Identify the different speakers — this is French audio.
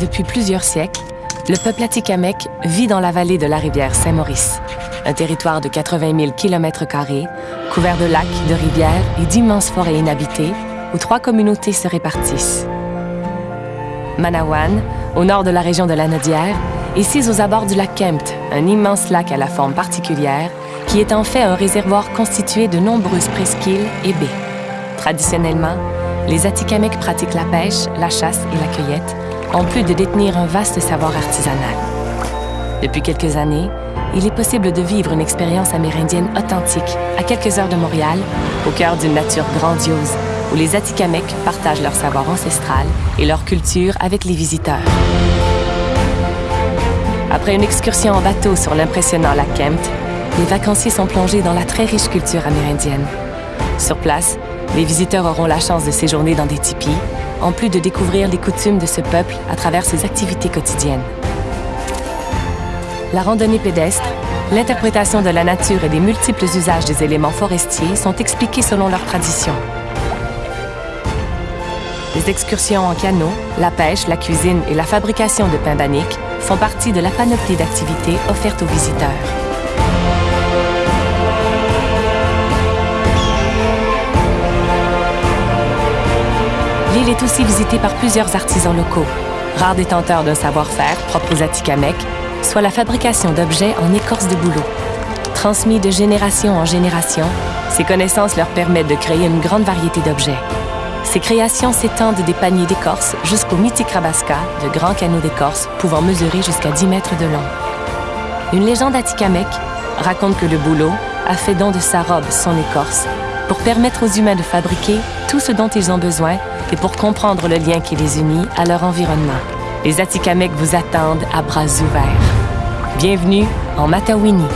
Speaker 1: Depuis plusieurs siècles, le peuple atikamekw vit dans la vallée de la rivière Saint-Maurice, un territoire de 80 000 km, couvert de lacs, de rivières et d'immenses forêts inhabitées, où trois communautés se répartissent. Manawan, au nord de la région de la Nodière, et sise aux abords du lac Kempt, un immense lac à la forme particulière, qui est en fait un réservoir constitué de nombreuses presqu'îles et baies. Traditionnellement, les Atikamekw pratiquent la pêche, la chasse et la cueillette, en plus de détenir un vaste savoir artisanal. Depuis quelques années, il est possible de vivre une expérience amérindienne authentique à quelques heures de Montréal, au cœur d'une nature grandiose, où les Atikamekw partagent leur savoir ancestral et leur culture avec les visiteurs. Après une excursion en bateau sur l'impressionnant lac Kempt, les vacanciers sont plongés dans la très riche culture amérindienne. Sur place, les visiteurs auront la chance de séjourner dans des tipis, en plus de découvrir les coutumes de ce peuple à travers ses activités quotidiennes. La randonnée pédestre, l'interprétation de la nature et des multiples usages des éléments forestiers sont expliqués selon leurs traditions. Les excursions en canot, la pêche, la cuisine et la fabrication de pain banique font partie de la panoplie d'activités offertes aux visiteurs. L'île est aussi visitée par plusieurs artisans locaux, rares détenteurs d'un savoir-faire propre aux Atikamekw, soit la fabrication d'objets en écorce de bouleau. Transmis de génération en génération, ces connaissances leur permettent de créer une grande variété d'objets. Ces créations s'étendent des paniers d'écorce jusqu'au mythique Rabaska, de grands canaux d'écorce pouvant mesurer jusqu'à 10 mètres de long. Une légende atikamekw raconte que le bouleau a fait don de sa robe, son écorce, pour permettre aux humains de fabriquer tout ce dont ils ont besoin et pour comprendre le lien qui les unit à leur environnement. Les Atikamekw vous attendent à bras ouverts. Bienvenue en Matawini.